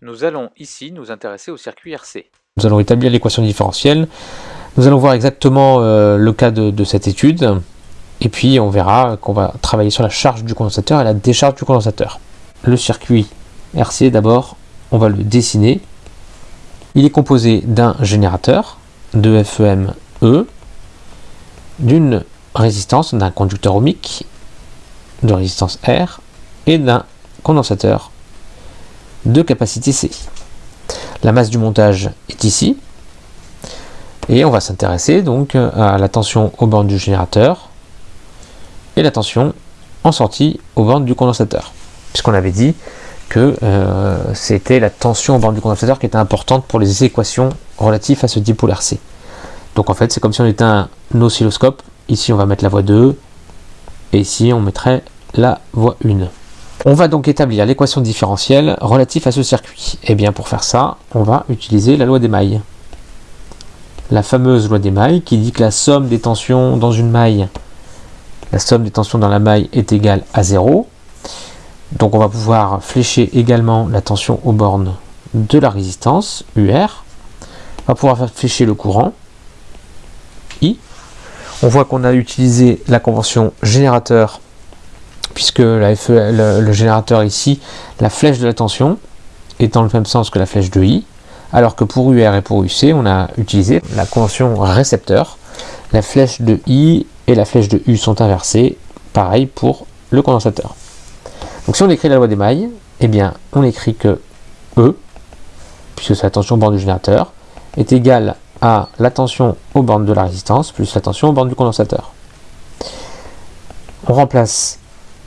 Nous allons ici nous intéresser au circuit RC. Nous allons établir l'équation différentielle. Nous allons voir exactement euh, le cas de, cette étude. Et puis on verra qu'on va travailler sur la charge du condensateur et la décharge du condensateur. Le circuit RC d'abord, on va le dessiner. Il est composé d'un générateur, de FEM E, d'une résistance, d'un conducteur ohmique, de résistance R, et d'un condensateur de capacité C. La masse du montage est ici. Et on va s'intéresser donc à la tension aux bornes du générateur et la tension en sortie aux bornes du condensateur. Puisqu'on avait dit que euh, c'était la tension aux bornes du condensateur qui était importante pour les équations relatives à ce dipôle RC. Donc en fait, c'est comme si on était un oscilloscope. Ici, on va mettre la voie 2 et ici, on mettrait la voie 1. On va donc établir l'équation différentielle relative à ce circuit. Et eh bien pour faire ça, on va utiliser la loi des mailles. La fameuse loi des mailles qui dit que la somme des tensions dans une maille, la somme des tensions dans la maille est égale à 0. Donc on va pouvoir flécher également la tension aux bornes de la résistance, UR. On va pouvoir flécher le courant, I. On voit qu'on a utilisé la convention générateur puisque e, le, générateur ici, la flèche de la tension est dans le même sens que la flèche de I, alors que pour UR et pour UC, on a utilisé la convention récepteur. La flèche de I et la flèche de U sont inversées, pareil pour le condensateur. Donc si on écrit la loi des mailles, eh bien on écrit que E, puisque c'est la tension au borne du générateur, est égale à la tension aux bornes de la résistance plus la tension aux bornes du condensateur. On remplace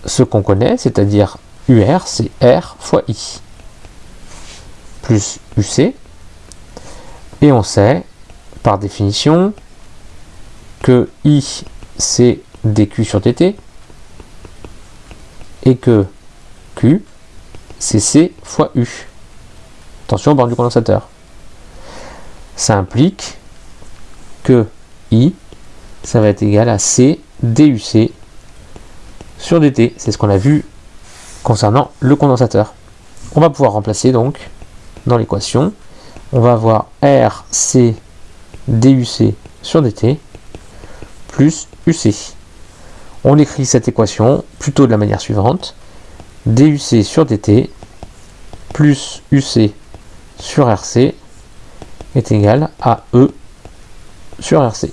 ce qu'on connaît, c'est-à-dire UR, c'est R fois I, plus UC, et on sait, par définition, que I, c'est dQ sur dt, et que Q, c'est C fois U. Attention au bord du condensateur. Ça implique que I, ça va être égal à C DUC sur dt. C'est ce qu'on a vu concernant le condensateur. On va pouvoir remplacer donc dans l'équation. On va avoir RC DUC sur dt plus UC. On écrit cette équation plutôt de la manière suivante. DUC sur dt plus UC sur RC est égal à E sur RC.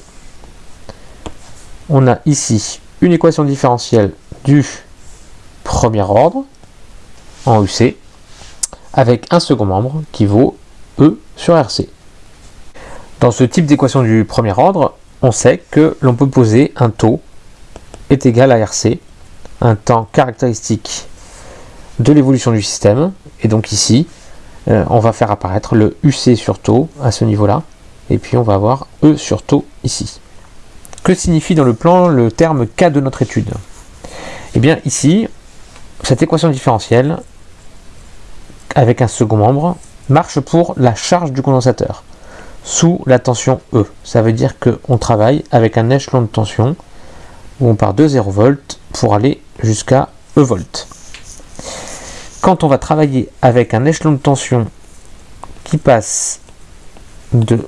On a ici une équation différentielle du premier ordre en UC avec un second membre qui vaut E sur RC. Dans ce type d'équation du premier ordre, on sait que l'on peut poser un taux est égal à RC, un temps caractéristique de l'évolution du système. Et donc ici, euh, on va faire apparaître le UC sur taux à ce niveau-là. Et puis on va avoir E sur taux ici. Que signifie dans le plan le terme K de notre étude? Et eh bien ici, cette équation différentielle, avec un second membre, marche pour la charge du condensateur, sous la tension E. Ça veut dire qu'on travaille avec un échelon de tension, où on part de 0 volts pour aller jusqu'à E volts. Quand on va travailler avec un échelon de tension qui passe de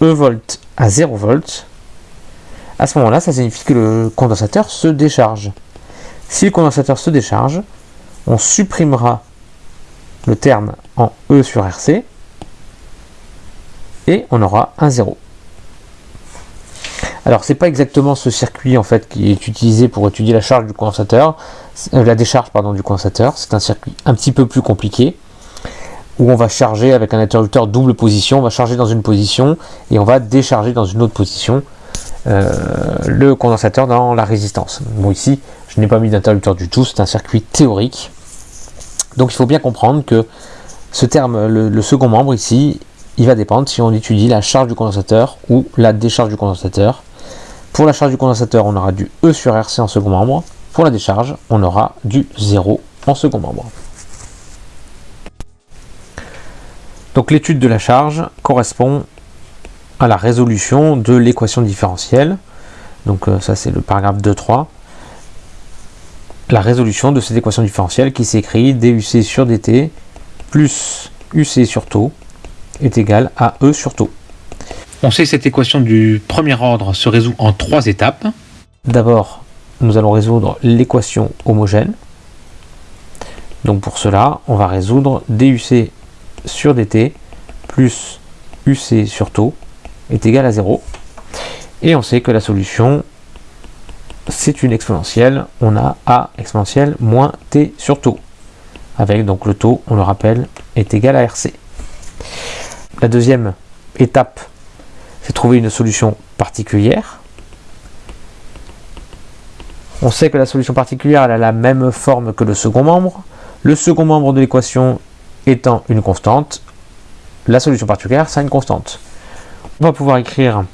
E volts à 0 volts, à ce moment-là, ça signifie que le condensateur se décharge. Si le condensateur se décharge, on supprimera le terme en E sur RC et on aura un 0. Alors c'est pas exactement ce circuit en fait qui est utilisé pour étudier la charge du condensateur, euh, la décharge pardon du condensateur. C'est un circuit un petit peu plus compliqué où on va charger avec un interrupteur double position, on va charger dans une position et on va décharger dans une autre position le condensateur dans la résistance. Bon ici je n'ai pas mis d'interrupteur du tout, c'est un circuit théorique. Donc il faut bien comprendre que ce terme, le, second membre ici, il va dépendre si on étudie la charge du condensateur ou la décharge du condensateur. Pour la charge du condensateur, on aura du E sur RC en second membre. Pour la décharge, on aura du 0 en second membre. Donc l'étude de la charge correspond à la résolution de l'équation différentielle. Donc euh, ça c'est le paragraphe 2.3 la résolution de cette équation différentielle qui s'écrit DUC sur DT plus UC sur taux est égal à E sur taux. On sait que cette équation du premier ordre se résout en trois étapes. D'abord, nous allons résoudre l'équation homogène. Donc pour cela, on va résoudre DUC sur DT plus UC sur taux est égal à 0. Et on sait que la solution, c'est une exponentielle. On a A exponentielle moins T sur taux. Avec donc le taux, on le rappelle, est égal à RC. La deuxième étape, c'est trouver une solution particulière. On sait que la solution particulière elle a la même forme que le second membre. Le second membre de l'équation étant une constante, la solution particulière, c'est une constante. On va pouvoir écrire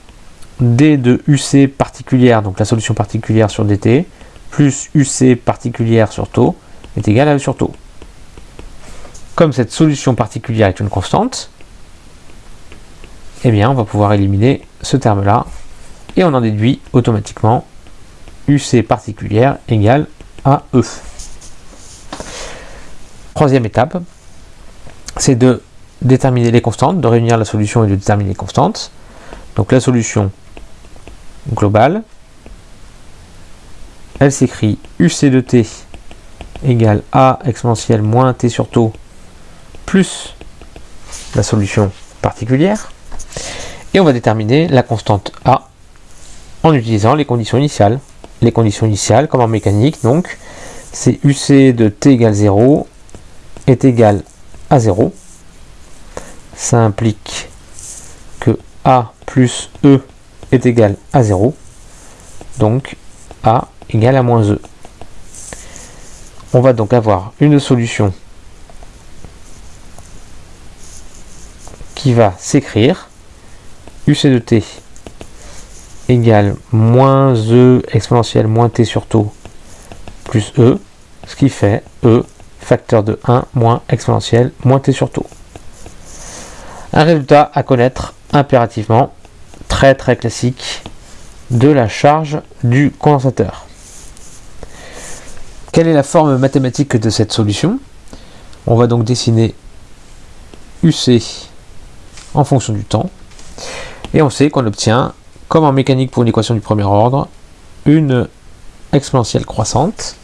d de UC particulière, donc la solution particulière sur dt, plus UC particulière sur taux, est égal à E sur taux. Comme cette solution particulière est une constante, eh bien on va pouvoir éliminer ce terme-là, et on en déduit automatiquement UC particulière égale à E. Troisième étape, c'est de déterminer les constantes, de réunir la solution et de déterminer les constantes. Donc la solution globale, elle s'écrit UC de t égale A exponentielle moins t sur taux plus la solution particulière. Et on va déterminer la constante A en utilisant les conditions initiales. Les conditions initiales, comme en mécanique, donc, c'est UC de t égale 0 est égal à 0 ça implique que A plus E est égal à 0. Donc A égale à moins E. On va donc avoir une solution qui va s'écrire UC de t égale moins E exponentielle moins t sur taux plus E, ce qui fait E facteur de 1 moins exponentielle moins t sur taux. Un résultat à connaître impérativement, très très classique, de la charge du condensateur. Quelle est la forme mathématique de cette solution? On va donc dessiner UC en fonction du temps. Et on sait qu'on obtient, comme en mécanique pour une équation du premier ordre, une exponentielle croissante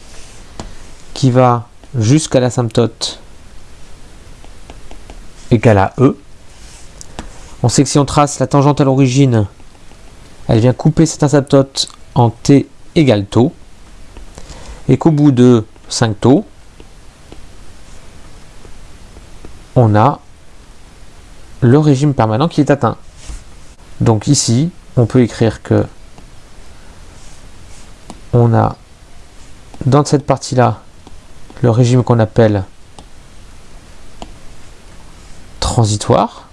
qui va jusqu'à l'asymptote égale à E on sait que si on trace la tangente à l'origine, elle vient couper cette asymptote en t égale taux, et qu'au bout de 5 taux, on a le régime permanent qui est atteint. Donc ici, on peut écrire que on a dans cette partie-là le régime qu'on appelle transitoire.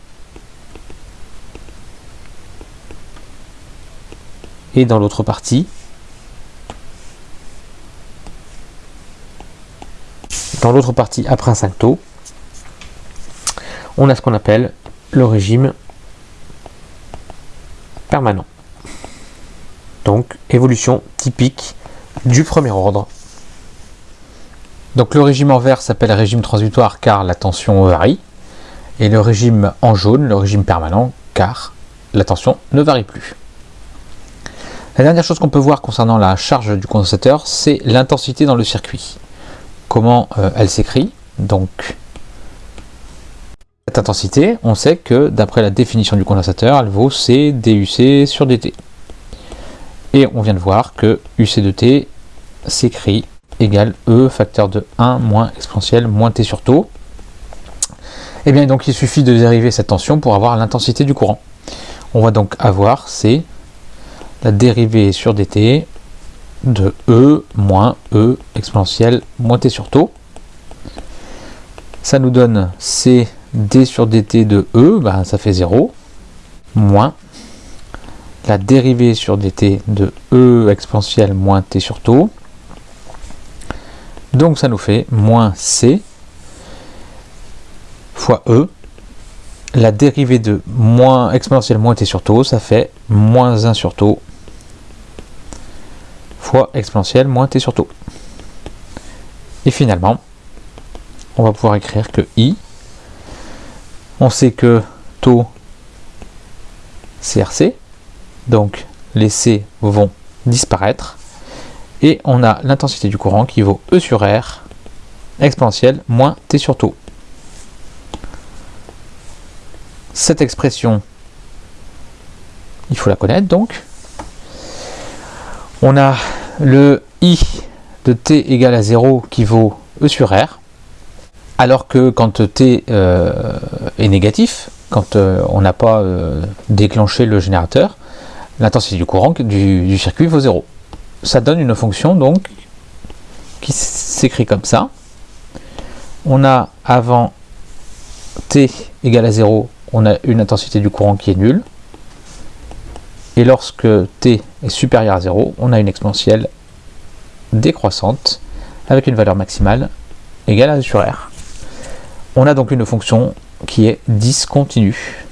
Et dans l'autre partie, dans l'autre partie après un 5 taux, on a ce qu'on appelle le régime permanent. Donc évolution typique du premier ordre. Donc le régime en vert s'appelle régime transitoire car la tension varie. Et le régime en jaune, le régime permanent, car la tension ne varie plus. La dernière chose qu'on peut voir concernant la charge du condensateur, c'est l'intensité dans le circuit. Comment euh, elle s'écrit Donc, cette intensité, on sait que d'après la définition du condensateur, elle vaut C DUC sur DT. Et on vient de voir que UC de T s'écrit égale E facteur de 1 moins exponentielle moins T sur taux. Et eh bien donc il suffit de dériver cette tension pour avoir l'intensité du courant. On va donc avoir C la dérivée sur dt de E moins E exponentielle moins t sur taux. Ça nous donne C d sur dt de E, ben ça fait 0, moins la dérivée sur dt de E exponentielle moins t sur taux. Donc ça nous fait moins C fois E la dérivée de moins exponentielle moins t sur taux, ça fait moins 1 sur taux fois exponentielle moins t sur taux. Et finalement, on va pouvoir écrire que i On sait que taux CRC, donc les C vont disparaître. Et on a l'intensité du courant qui vaut E sur R exponentielle moins T sur taux. Cette expression, il faut la connaître donc. On a le I de T égale à 0 qui vaut E sur R, alors que quand T euh, est négatif, quand euh, on n'a pas euh, déclenché le générateur, l'intensité du courant du, circuit vaut 0. Ça donne une fonction donc qui s'écrit comme ça. On a avant t égale à 0, on a une intensité du courant qui est nulle. Et lorsque t est supérieur à 0, on a une exponentielle décroissante avec une valeur maximale égale à sur R. On a donc une fonction qui est discontinue.